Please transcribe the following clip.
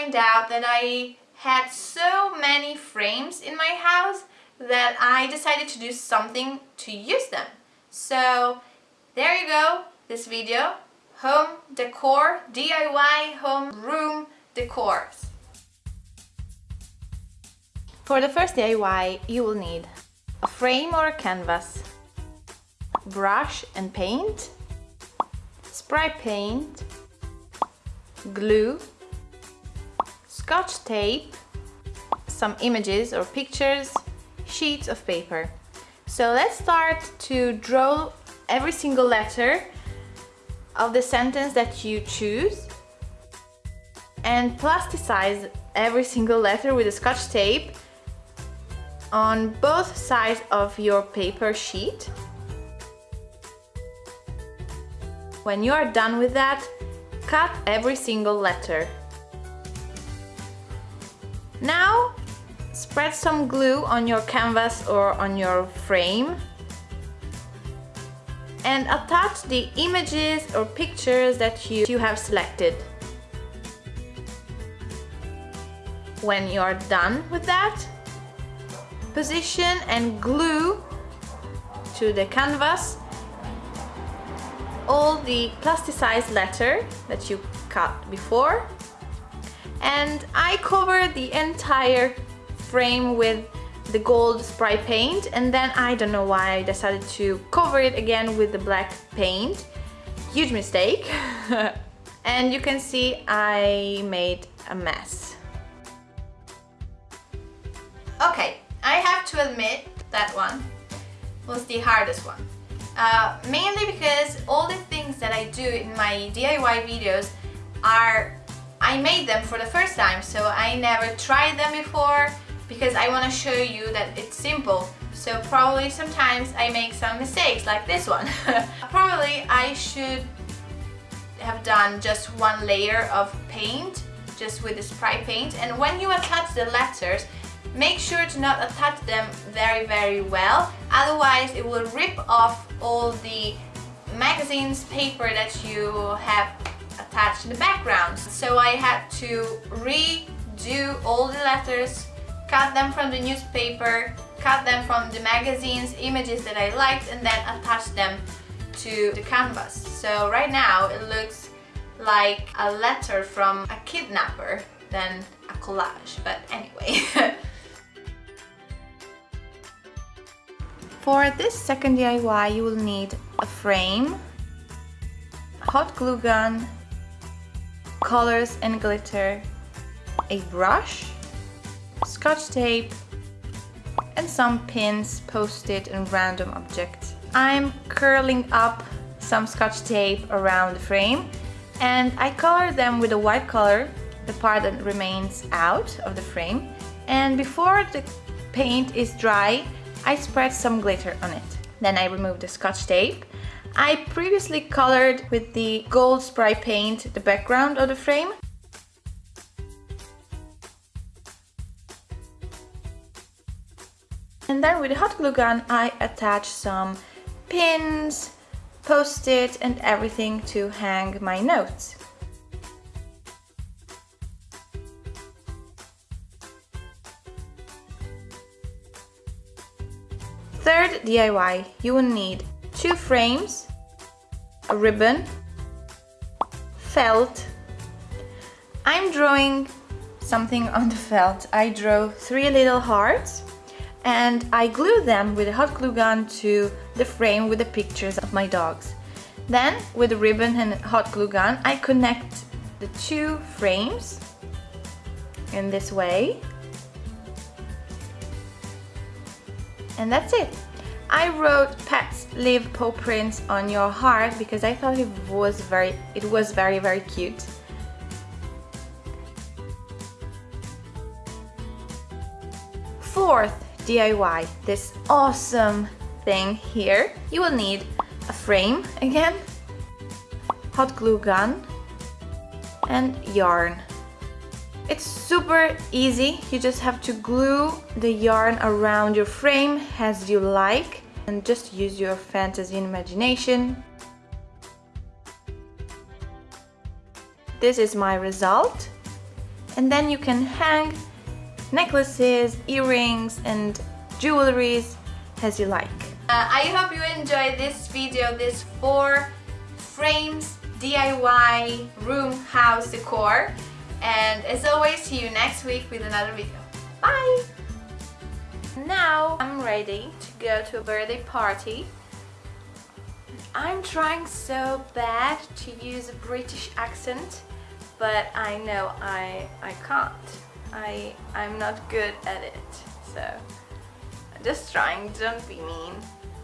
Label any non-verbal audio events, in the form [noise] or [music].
find out that I had so many frames in my house that I decided to do something to use them. So there you go, this video, home decor, DIY home room decors. For the first DIY you will need a frame or a canvas, brush and paint, spray paint, glue, scotch tape, some images or pictures, sheets of paper. So let's start to draw every single letter of the sentence that you choose and plasticize every single letter with a scotch tape on both sides of your paper sheet. When you are done with that, cut every single letter. Now spread some glue on your canvas or on your frame and attach the images or pictures that you, you have selected. When you're done with that, position and glue to the canvas all the plasticized letter that you cut before and I covered the entire frame with the gold spray paint. And then I don't know why I decided to cover it again with the black paint. Huge mistake. [laughs] And you can see I made a mess. Okay I have to admit that one was the hardest one. Uh, mainly because all the things that I do in my DIY videos are I made them for the first time so I never tried them before because I want to show you that it's simple. So probably sometimes I make some mistakes like this one. [laughs] Probably I should have done just one layer of paint just with the spray paint. And when you attach the letters make sure to not attach them very very well. Otherwise it will rip off all the magazines paper that you have attached in the background so I had to redo all the letters cut them from the newspaper, cut them from the magazines, images that I liked and then attach them to the canvas. So right now it looks like a letter from a kidnapper than a collage, but anyway. [laughs] For this second DIY you will need a frame, hot glue gun, colors and glitter, a brush, scotch tape and some pins, post-it and random objects. I'm curling up some scotch tape around the frame and I color them with a white color, the part that remains out of the frame and before the paint is dry I spread some glitter on it. Then I remove the scotch tape. I previously colored with the gold spray paint the background of the frame And then with the hot glue gun I attach some pins, post-it and everything to hang my notes. Third DIY, you will need two frames, a ribbon, felt. I'm drawing something on the felt. I draw three little hearts and I glue them with a hot glue gun to the frame with the pictures of my dogs. Then with the ribbon and hot glue gun I connect the two frames in this way and that's it. I wrote pets leave paw prints on your heart because I thought it was very it was very very cute. Fourth DIY this awesome thing here. You will need a frame again, hot glue gun and yarn. It's super easy, you just have to glue the yarn around your frame as you like and just use your fantasy and imagination. This is my result and then you can hang necklaces, earrings and jewelries as you like. Uh, I hope you enjoyed this video, this four frames DIY room house decor and as always see you next week with another video. Bye! Now I'm ready to go to a birthday party. I'm trying so bad to use a British accent but I know I, I can't. I, I'm not good at it so I'm just trying, don't be mean.